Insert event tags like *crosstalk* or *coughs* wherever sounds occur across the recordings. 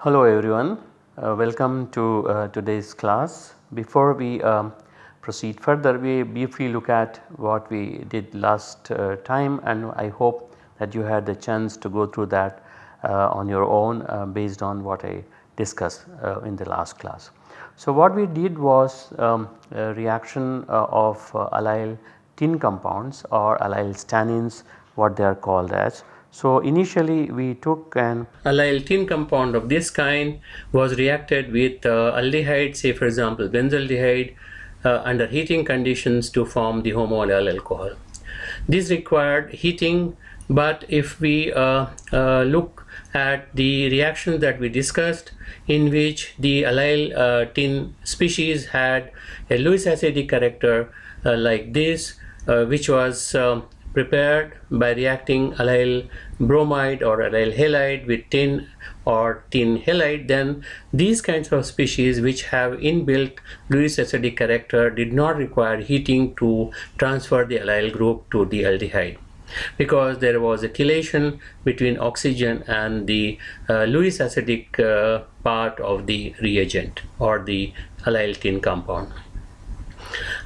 Hello everyone, uh, welcome to uh, today's class. Before we um, proceed further we briefly look at what we did last uh, time and I hope that you had the chance to go through that on your own uh, based on what I discussed uh, in the last class. So what we did was um, reaction of allyl tin compounds or allyl stannanes what they are called as so initially we took an allyl tin compound of this kind was reacted with uh, aldehyde say for example benzaldehyde uh, under heating conditions to form the homoallyl alcohol. This required heating but if we uh, uh look at the reactions that we discussed in which the allyl uh, tin species had a Lewis acidic character like this which was um, prepared by reacting allyl bromide or allyl halide with tin or tin halide then these kinds of species which have inbuilt Lewis acidic character did not require heating to transfer the allyl group to the aldehyde. Because there was a chelation between oxygen and the uh, Lewis acidic uh, part of the reagent or the allyl tin compound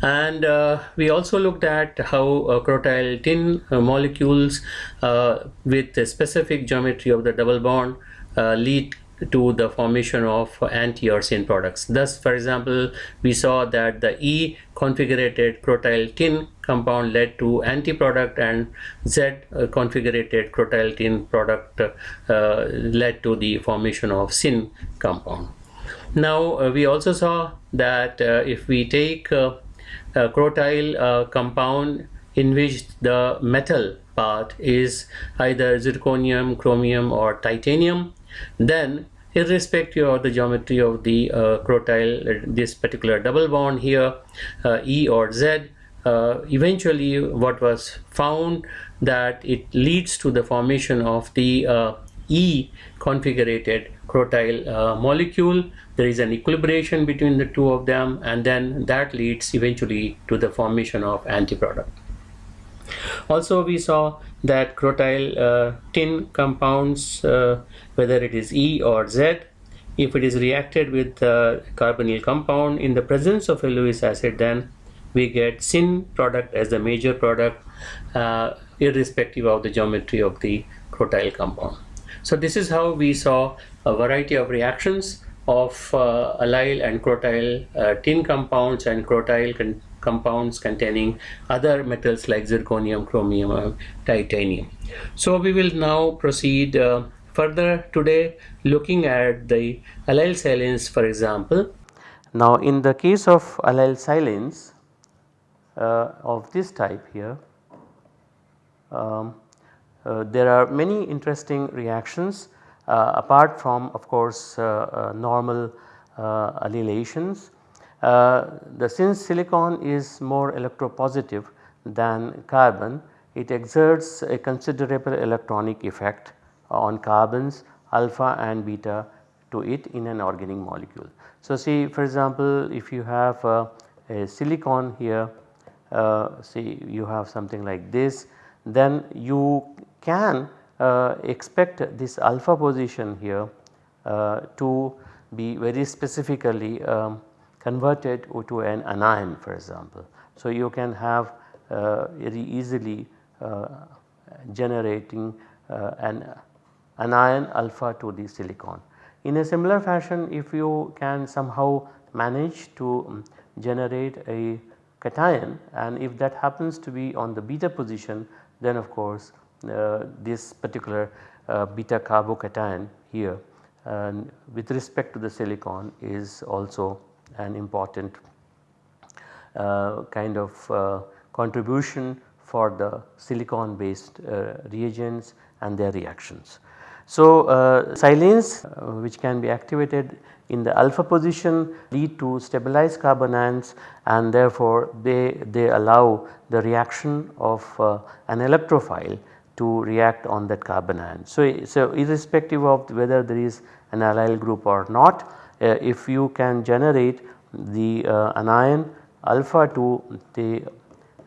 and uh, we also looked at how uh, crotyl tin uh, molecules uh, with a specific geometry of the double bond uh, lead to the formation of anti or syn products. Thus, for example, we saw that the E configurated crotyl tin compound led to anti product and Z uh, configurated crotyl tin product led to the formation of syn compound. Now, uh, we also saw that uh, if we take crotyl uh, compound in which the metal part is either zirconium, chromium or titanium then irrespective of the geometry of the uh, crotyl uh, this particular double bond here uh, E or Z uh, eventually what was found that it leads to the formation of the E configurated crotyl uh, molecule there is an equilibration between the two of them and then that leads eventually to the formation of antiproduct. Also we saw that crotyl uh, tin compounds uh, whether it is E or Z if it is reacted with the carbonyl compound in the presence of a Lewis acid then we get syn product as the major product uh, irrespective of the geometry of the crotyl compound. So this is how we saw a variety of reactions of uh, allyl and crotyl uh, tin compounds and crotyl con compounds containing other metals like zirconium, chromium, or titanium. So we will now proceed uh, further today looking at the allyl silanes for example. Now in the case of allyl silanes uh, of this type here um, uh, there are many interesting reactions uh, apart from of course uh, normal allylations. the since silicon is more electropositive than carbon it exerts a considerable electronic effect on carbons alpha and beta to it in an organic molecule. So, see for example, if you have uh, a silicon here uh, see you have something like this then you can uh, expect this alpha position here uh, to be very specifically um, converted to an anion for example. So, you can have uh, very easily uh, generating uh, an anion alpha to the silicon. In a similar fashion if you can somehow manage to um, generate a cation and if that happens to be on the beta position then of course uh, this particular uh, beta carbocation here and with respect to the silicon is also an important uh, kind of contribution for the silicon based reagents and their reactions. So, uh, silanes uh, which can be activated in the alpha position lead to stabilized carbanions and therefore they, they allow the reaction of uh, an electrophile to react on that carbanion. So, so irrespective of whether there is an allyl group or not uh, if you can generate the uh, anion alpha to the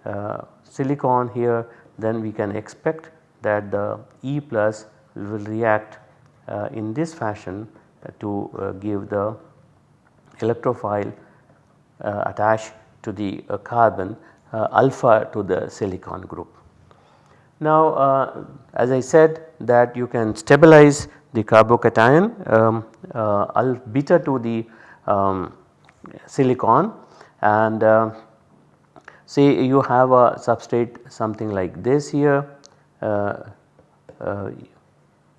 uh, silicon here then we can expect that the E plus will react uh, in this fashion to uh, give the electrophile uh, attached to the carbon alpha to the silicon group. Now uh, as I said that you can stabilize the carbocation um, uh, beta to the um, silicon. And uh, say you have a substrate something like this here uh, uh,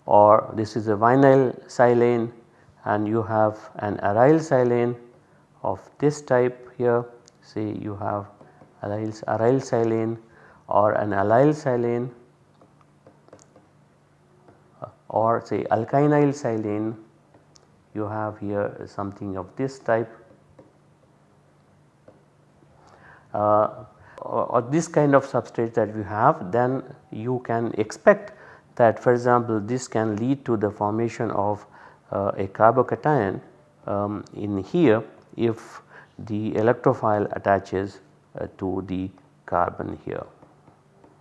or this is a vinyl silane and you have an aryl silane of this type here. Say you have aryl, aryl silane or an allyl silane or say alkynyl silane you have here something of this type uh, or this kind of substrate that we have then you can expect that for example this can lead to the formation of uh, a carbocation um, in here if the electrophile attaches uh, to the carbon here.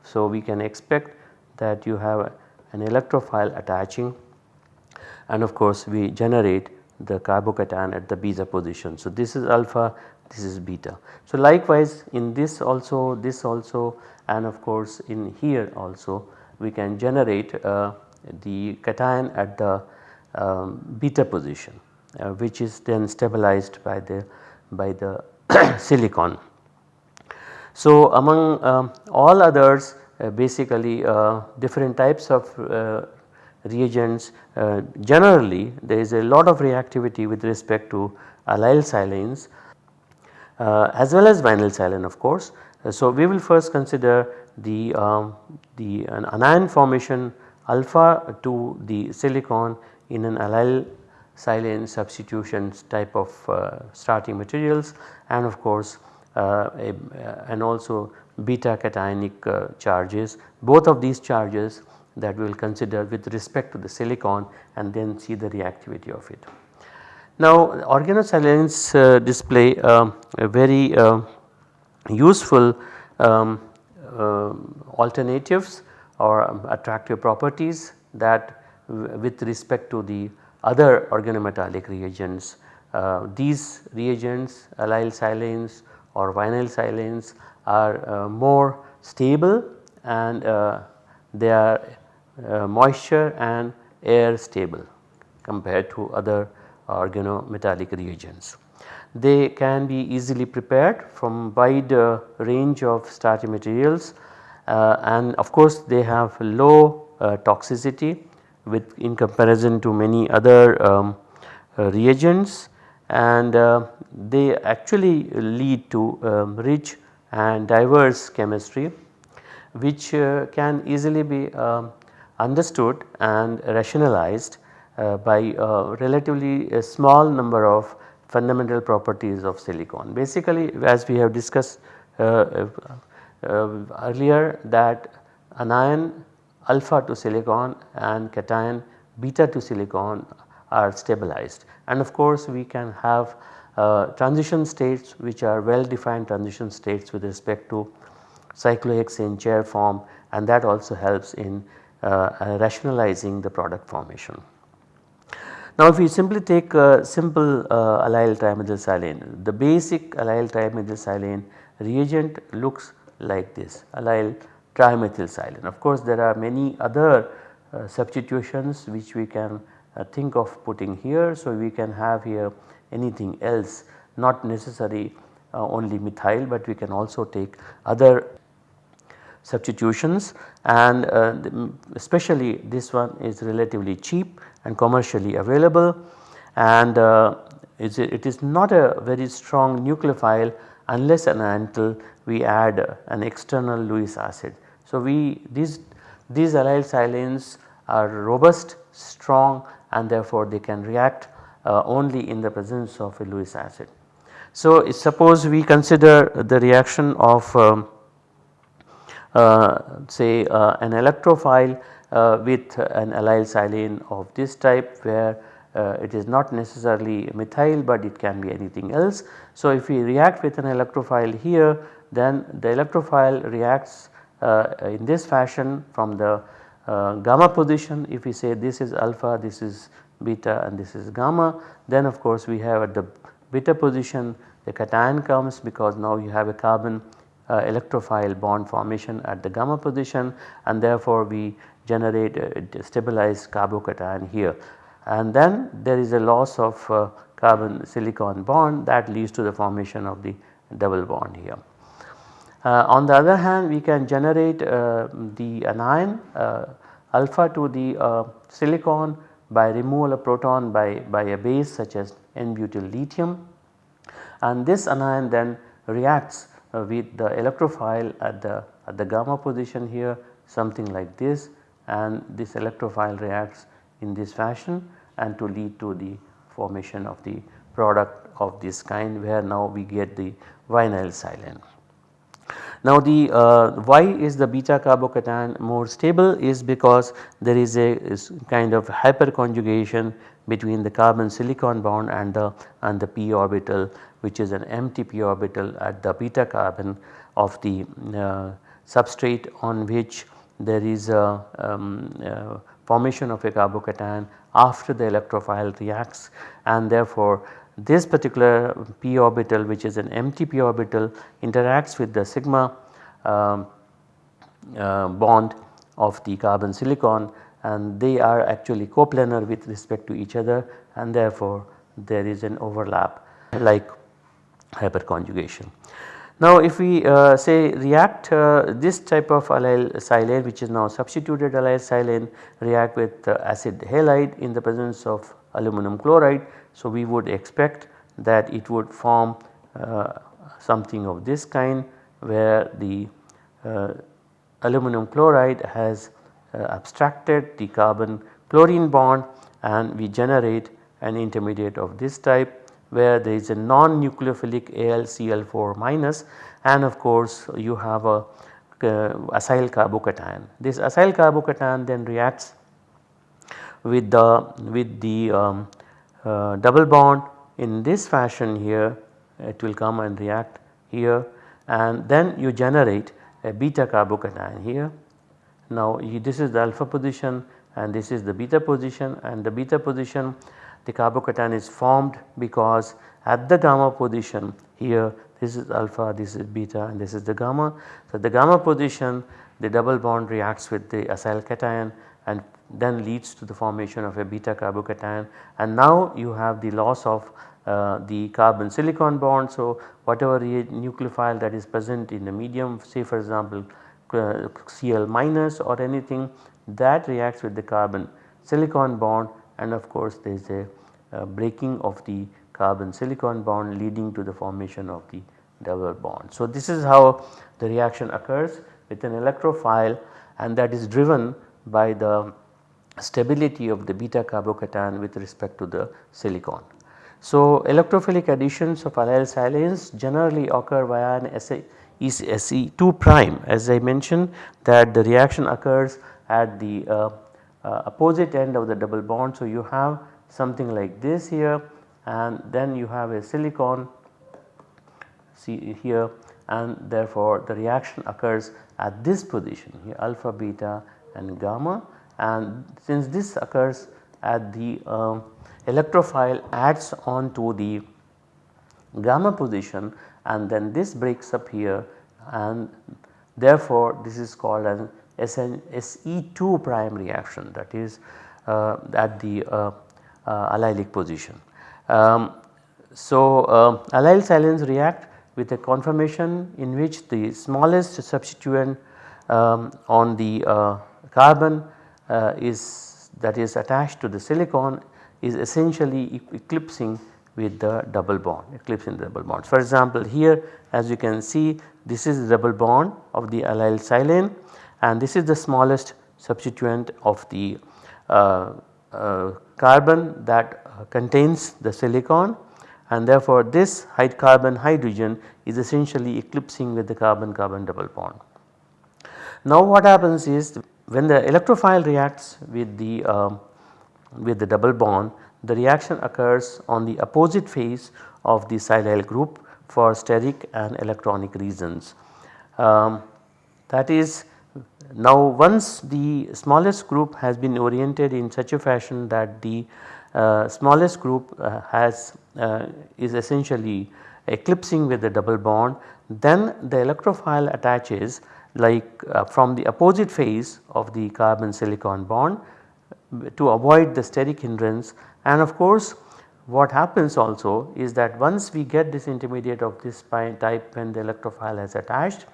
So, we can expect that you have an electrophile attaching and of course we generate the carbocation at the beta position. So, this is alpha this is beta. So, likewise in this also this also and of course in here also we can generate uh, the cation at the um, beta position uh, which is then stabilized by the by the *coughs* silicon. So, among um, all others uh, basically uh, different types of uh, reagents uh, generally there is a lot of reactivity with respect to allyl silanes uh, as well as vinyl silane of course. so, we will first consider the, um, the anion formation alpha to the silicon in an allyl silane substitutions type of starting materials and of course uh, uh, and also beta cationic uh, charges. Both of these charges that we will consider with respect to the silicon and then see the reactivity of it. Now organosilanes uh, display uh, a very uh, useful um, alternatives or um, attractive properties that with respect to the other organometallic reagents. these reagents allyl silanes or vinyl silanes are uh, more stable and uh, they are uh, moisture and air stable compared to other organometallic reagents. They can be easily prepared from wide uh, range of starting materials uh, and of course they have low uh, toxicity with in comparison to many other um, reagents and they actually lead to um, rich and diverse chemistry which uh, can easily be um, understood and rationalized uh, by a relatively a small number of fundamental properties of silicon. Basically as we have discussed uh, uh, uh, earlier that anion alpha to silicon and cation beta to silicon are stabilized and of course we can have uh, transition states which are well defined transition states with respect to cyclohexane chair form and that also helps in uh, rationalizing the product formation. Now if we simply take a simple uh, allyl trimethylsilane, the basic allyl trimethylsilane reagent looks like this allyl trimethylsilane. Of course there are many other uh, substitutions which we can uh, think of putting here. So, we can have here anything else not necessary uh, only methyl, but we can also take other substitutions and uh, especially this one is relatively cheap and commercially available and uh, it is not a very strong nucleophile unless and until we add an external Lewis acid. So, we these these allyl silanes are robust, strong and therefore they can react uh, only in the presence of a Lewis acid. So suppose we consider the reaction of um, uh, say uh, an electrophile uh, with an allyl silane of this type where uh, it is not necessarily methyl but it can be anything else. So, if we react with an electrophile here then the electrophile reacts uh, in this fashion from the gamma position if we say this is alpha this is beta and this is gamma then of course we have at the beta position the cation comes because now you have a carbon uh, electrophile bond formation at the gamma position and therefore we generate a stabilized carbocation here and then there is a loss of uh, carbon silicon bond that leads to the formation of the double bond here. Uh, on the other hand we can generate uh, the anion uh, alpha to the silicon by removal of proton by, by a base such as N-butyl lithium and this anion then reacts with the electrophile at the at the gamma position here something like this and this electrophile reacts in this fashion and to lead to the formation of the product of this kind where now we get the vinyl silane. Now the uh, why is the beta carbocation more stable is because there is a is kind of hyperconjugation between the carbon silicon bond and the and the p orbital which is an empty p orbital at the beta carbon of the uh, substrate on which there is a um, uh, formation of a carbocation after the electrophile reacts and therefore this particular p orbital which is an empty p orbital interacts with the sigma um, uh, bond of the carbon silicon and they are actually coplanar with respect to each other and therefore there is an overlap like hyperconjugation. Now if we uh, say react uh, this type of allyl silane which is now substituted allyl silane react with uh, acid halide in the presence of aluminum chloride. So we would expect that it would form uh, something of this kind where the uh, aluminum chloride has uh, abstracted the carbon chlorine bond and we generate an intermediate of this type where there is a non-nucleophilic AlCl4 minus and of course you have a uh, acyl carbocation. This acyl carbocation then reacts with the with the um, uh, double bond in this fashion here it will come and react here and then you generate a beta carbocation here. Now this is the alpha position and this is the beta position and the beta position the carbocation is formed because at the gamma position here this is alpha this is beta and this is the gamma. So the gamma position the double bond reacts with the acyl cation and then leads to the formation of a beta carbocation and now you have the loss of uh, the carbon silicon bond. So whatever nucleophile that is present in the medium say for example uh, Cl minus or anything that reacts with the carbon silicon bond and of course there is a breaking of the carbon silicon bond leading to the formation of the double bond. So, this is how the reaction occurs with an electrophile and that is driven by the stability of the beta carbocation with respect to the silicon. So, electrophilic additions of allyl silanes generally occur via an SE2 prime as I mentioned that the reaction occurs at the uh, uh, opposite end of the double bond. So, you have something like this here and then you have a silicon see here and therefore the reaction occurs at this position here alpha beta and gamma and since this occurs at the uh, electrophile adds on to the gamma position and then this breaks up here and therefore this is called as SE2 prime reaction that is uh, at the uh, uh, allylic position. Um, so, uh, allyl silanes react with a conformation in which the smallest substituent um, on the uh, carbon uh, is that is attached to the silicon is essentially eclipsing with the double bond eclipsing the double bonds. For example, here as you can see this is the double bond of the allyl silane and this is the smallest substituent of the uh, uh, carbon that uh, contains the silicon and therefore this carbon hydrogen is essentially eclipsing with the carbon carbon double bond. Now what happens is when the electrophile reacts with the um, with the double bond the reaction occurs on the opposite phase of the silyl group for steric and electronic reasons. Um, that is now once the smallest group has been oriented in such a fashion that the uh, smallest group uh, has uh, is essentially eclipsing with the double bond then the electrophile attaches like uh, from the opposite phase of the carbon silicon bond to avoid the steric hindrance. And of course what happens also is that once we get this intermediate of this type when the electrophile has attached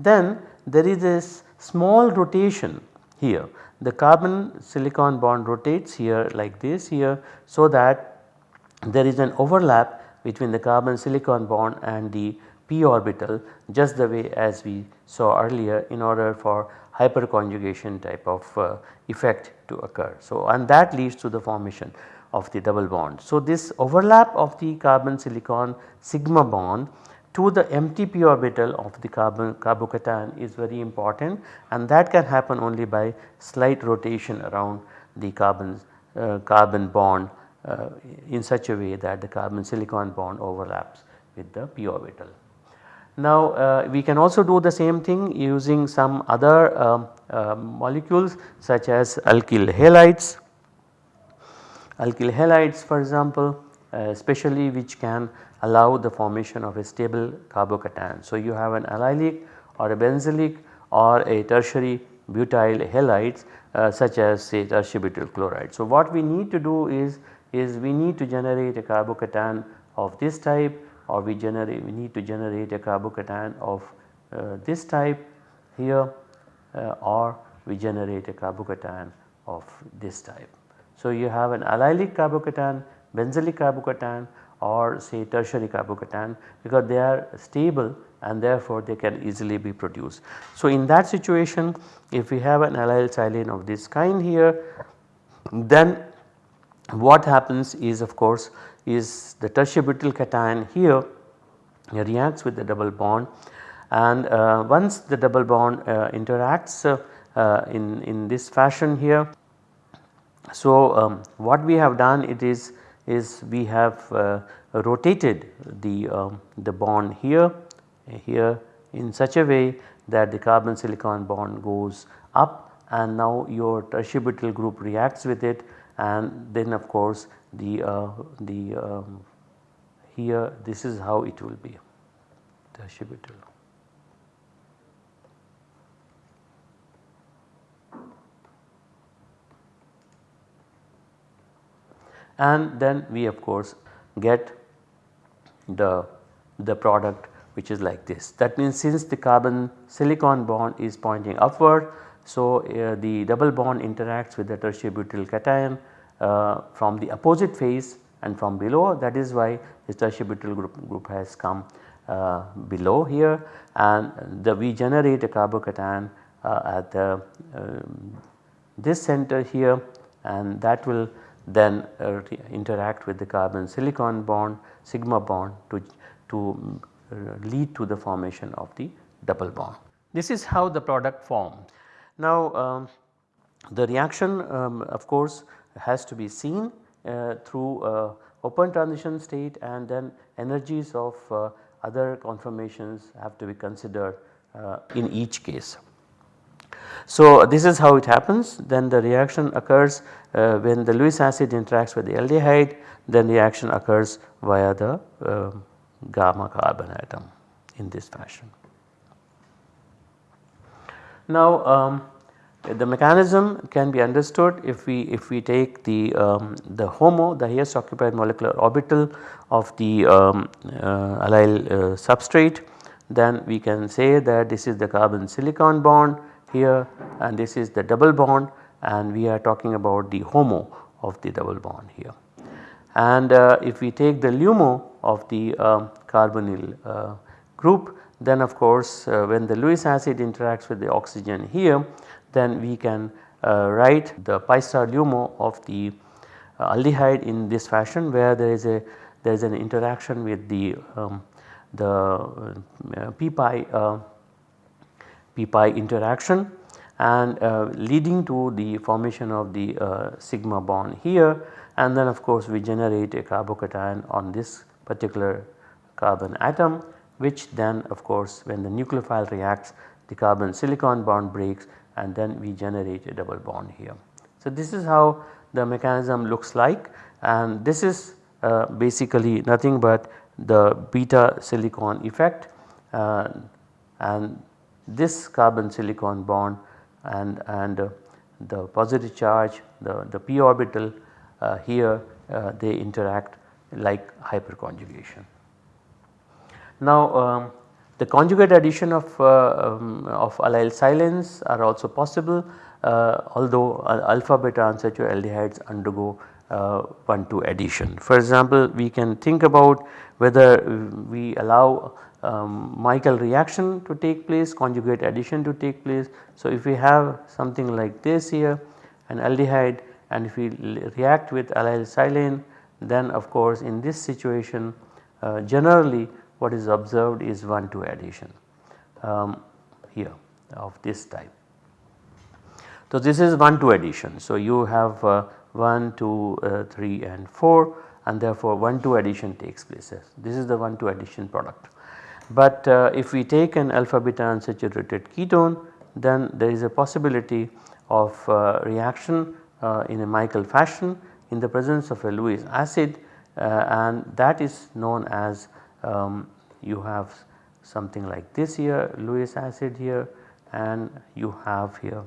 then there is this small rotation here the carbon silicon bond rotates here like this here so that there is an overlap between the carbon silicon bond and the p orbital just the way as we saw earlier in order for hyperconjugation type of uh, effect to occur. So, and that leads to the formation of the double bond. So, this overlap of the carbon silicon sigma bond to the empty p orbital of the carbon carbocation is very important and that can happen only by slight rotation around the carbon uh, carbon bond uh, in such a way that the carbon silicon bond overlaps with the p orbital. Now uh, we can also do the same thing using some other um, uh, molecules such as alkyl halides. Alkyl halides for example uh, especially which can allow the formation of a stable carbocation. So you have an allylic or a benzylic or a tertiary butyl halides uh, such as say tertiary butyl chloride. So what we need to do is, is we need to generate a carbocation of this type or we generate we need to generate a carbocation of uh, this type here uh, or we generate a carbocation of this type. So you have an allylic carbocation, benzylic carbocation or say tertiary carbocation because they are stable and therefore they can easily be produced. So in that situation if we have an allyl silane of this kind here then what happens is of course is the tertiary butyl cation here reacts with the double bond and uh, once the double bond uh, interacts uh, uh in, in this fashion here. So um, what we have done it is, is we have uh, rotated the, um, the bond here, here in such a way that the carbon silicon bond goes up and now your tertiary butyl group reacts with it and then of course the, uh, the um, here this is how it will be tertiary butyl. And then we of course get the, the product which is like this. That means since the carbon silicon bond is pointing upward so, uh, the double bond interacts with the tertiary butyl cation uh, from the opposite phase and from below. That is why this tertiary butyl group, group has come uh, below here. And the we generate a carbocation uh, at the um, this center here. And that will then uh, interact with the carbon silicon bond sigma bond to, to uh, lead to the formation of the double bond. This is how the product forms. Now um, the reaction um, of course has to be seen uh, through uh, open transition state and then energies of uh, other conformations have to be considered uh, in each case. So this is how it happens. Then the reaction occurs uh, when the Lewis acid interacts with the aldehyde then the reaction occurs via the um, gamma carbon atom in this fashion. Now um, the mechanism can be understood if we if we take the um, the HOMO the highest occupied molecular orbital of the um, uh, allyl uh, substrate. Then we can say that this is the carbon silicon bond here and this is the double bond and we are talking about the HOMO of the double bond here. And uh, if we take the LUMO of the um, carbonyl uh, group then of course uh, when the Lewis acid interacts with the oxygen here then we can uh, write the pi star LUMO of the uh, aldehyde in this fashion where there is a there is an interaction with the um, the uh, p pi p pi interaction and uh, leading to the formation of the uh, sigma bond here. And then of course we generate a carbocation on this particular carbon atom which then of course when the nucleophile reacts the carbon silicon bond breaks and then we generate a double bond here. So this is how the mechanism looks like. And this is uh, basically nothing but the beta silicon effect. Uh, and this carbon silicon bond and, and uh, the positive charge the, the p orbital uh, here uh, they interact like hyperconjugation. Now um, the conjugate addition of, uh, um, of allyl silanes are also possible uh, although alpha beta unsaturated aldehydes undergo uh, 1 2 addition. For example, we can think about whether we allow um, Michael reaction to take place, conjugate addition to take place. So, if we have something like this here an aldehyde and if we react with allyl silane then of course in this situation uh, generally what is observed is 1 2 addition um, here of this type. So, this is 1 2 addition. So, you have uh, 1 2 uh, 3 and 4 and therefore 1 2 addition takes place. This is the 1 2 addition product. But uh, if we take an alpha beta unsaturated ketone then there is a possibility of uh, reaction uh, in a Michael fashion in the presence of a Lewis acid uh, and that is known as um, you have something like this here Lewis acid here and you have here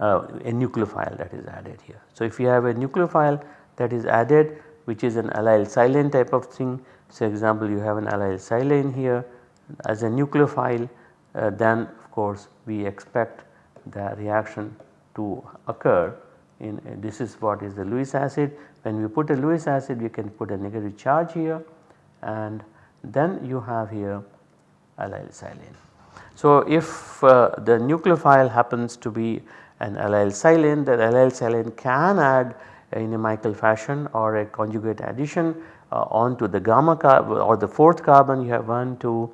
uh, a nucleophile that is added here. So, if you have a nucleophile that is added which is an allyl silane type of thing. So, example you have an allyl silane here as a nucleophile uh, then of course we expect the reaction to occur in uh, this is what is the Lewis acid. When we put a Lewis acid we can put a negative charge here and then you have here allyl silane. So, if uh, the nucleophile happens to be an allyl silane that allyl silane can add in a Michael fashion or a conjugate addition uh, onto the gamma or the 4th carbon you have 1, 2,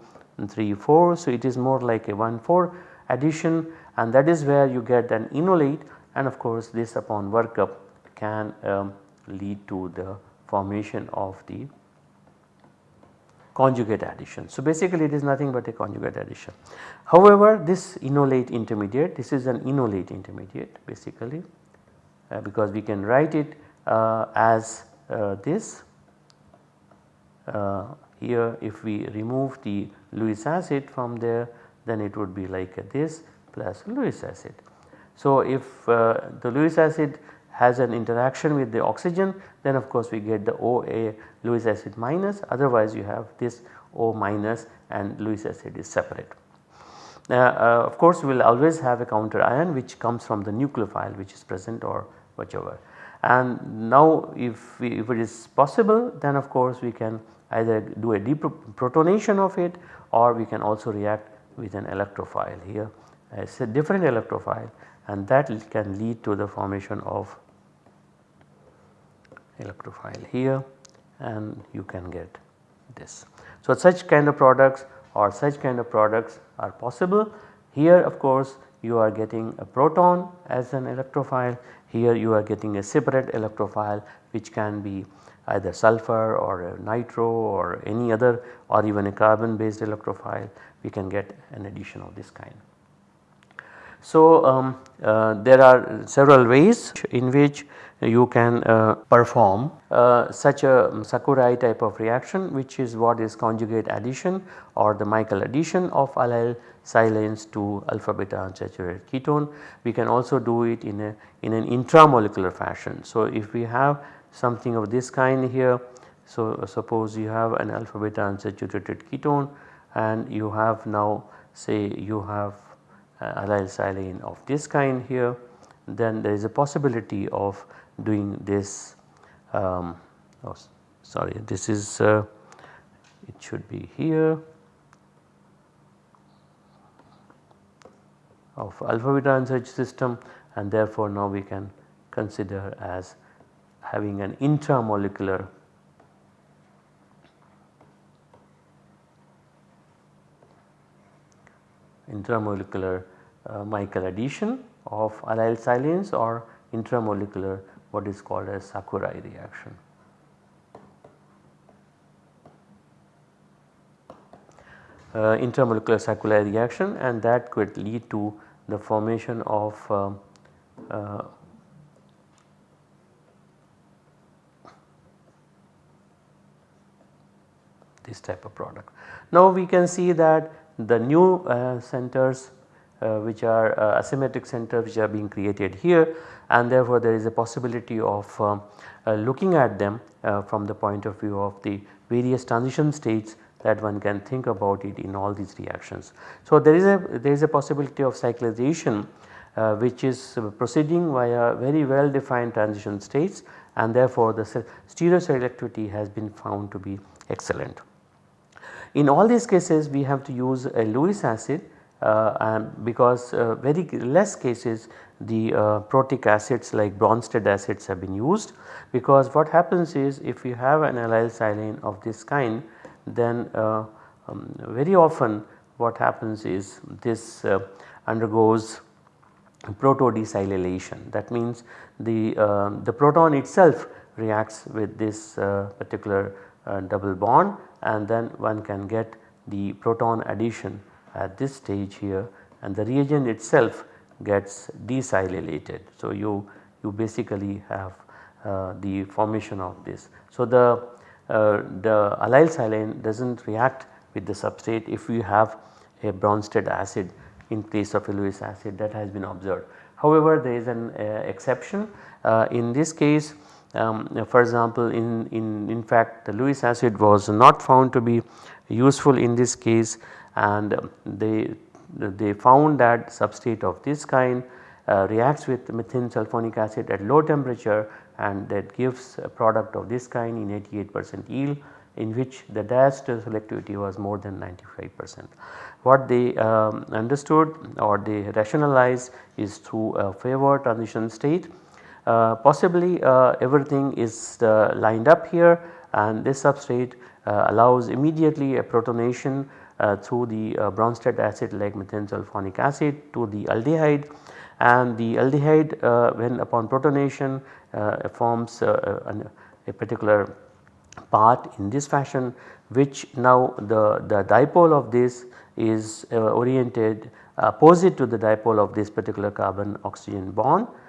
3, 4. So, it is more like a 1 4 addition and that is where you get an enolate and of course this upon workup can um, lead to the formation of the conjugate addition. So, basically it is nothing but a conjugate addition. However, this enolate intermediate this is an enolate intermediate basically uh, because we can write it uh, as uh, this here if we remove the Lewis acid from there then it would be like this plus Lewis acid. So, if uh, the Lewis acid has an interaction with the oxygen then of course we get the OA Lewis acid minus otherwise you have this O minus and Lewis acid is separate. Uh, uh, of course we will always have a counter ion which comes from the nucleophile which is present or whichever. And now if, we, if it is possible then of course we can either do a deprotonation of it or we can also react with an electrophile here. It is a different electrophile and that can lead to the formation of electrophile here and you can get this. So, such kind of products or such kind of products are possible. Here of course you are getting a proton as an electrophile, here you are getting a separate electrophile which can be either sulfur or nitro or any other or even a carbon based electrophile we can get an addition of this kind. So, um, uh, there are several ways in which you can uh, perform uh, such a Sakurai type of reaction which is what is conjugate addition or the Michael addition of allyl silanes to alpha beta unsaturated ketone. We can also do it in a in an intramolecular fashion. So, if we have something of this kind here. So suppose you have an alpha beta unsaturated ketone and you have now say you have uh, allyl silane of this kind here then there is a possibility of doing this um, oh, sorry this is uh, it should be here of alpha beta unsaturated system and therefore now we can consider as having an intramolecular intramolecular uh, Michael addition of allyl silanes or intramolecular what is called as Sakurai reaction. Uh, intramolecular Sakurai reaction and that could lead to the formation of uh, this type of product. Now we can see that the new uh, centers uh, which are uh, asymmetric centers which are being created here and therefore there is a possibility of um, uh, looking at them uh, from the point of view of the various transition states that one can think about it in all these reactions. So there is a there is a possibility of cyclization uh, which is proceeding via very well defined transition states and therefore the stereoselectivity has been found to be excellent. In all these cases we have to use a Lewis acid uh, because uh, very less cases the uh, protic acids like Bronsted acids have been used. Because what happens is if you have an allyl silane of this kind then uh, um, very often what happens is this uh, undergoes proto-desilylation that means the, uh, the proton itself reacts with this particular double bond and then one can get the proton addition at this stage here and the reagent itself gets desilylated. So, you, you basically have uh, the formation of this. So, the, uh, the allyl silane does not react with the substrate if you have a Bronsted acid in place of a Lewis acid that has been observed. However, there is an uh, exception uh, in this case um, for example in, in, in fact the Lewis acid was not found to be useful in this case and they, they found that substrate of this kind uh, reacts with methane sulfonic acid at low temperature and that gives a product of this kind in 88 percent yield in which the diastereoselectivity was more than 95 percent. What they um, understood or they rationalized is through a favored transition state possibly uh, everything is uh, lined up here and this substrate allows immediately a protonation through the Bronsted acid like methane sulfonic acid to the aldehyde. And the aldehyde when upon protonation forms an, a particular part in this fashion which now the, the dipole of this is uh, oriented opposite to the dipole of this particular carbon oxygen bond. uh,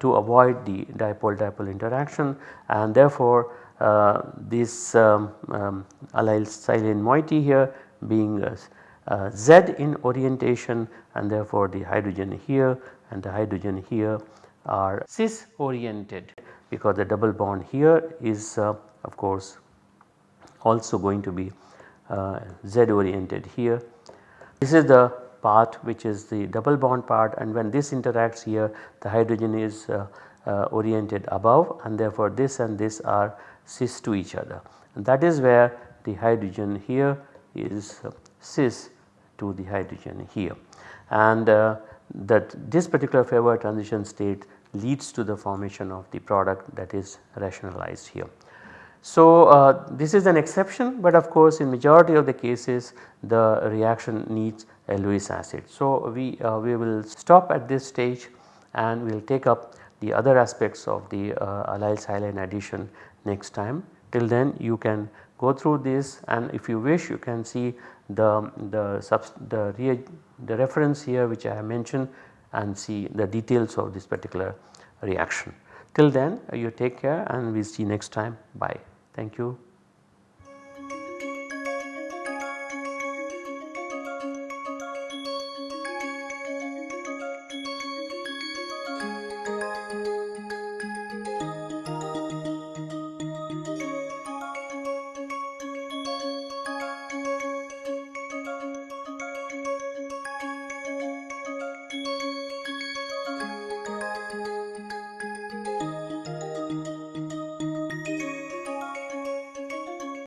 to avoid the dipole dipole interaction and therefore uh, this um, um, allyl silane moiety here being uh, Z in orientation and therefore the hydrogen here and the hydrogen here are cis oriented because the double bond here is uh, of course also going to be uh, Z oriented here. This is the part which is the double bond part and when this interacts here the hydrogen is uh, uh, oriented above and therefore this and this are cis to each other and that is where the hydrogen here is uh, cis to the hydrogen here and uh, that this particular favored transition state leads to the formation of the product that is rationalized here. So, uh, this is an exception but of course in majority of the cases the reaction needs a Lewis acid. So, we, uh, we will stop at this stage and we will take up the other aspects of the uh, allyl silane addition next time. Till then you can go through this and if you wish you can see the, the, the, re, the reference here which I have mentioned and see the details of this particular reaction. Till then you take care and we see next time bye. Thank you.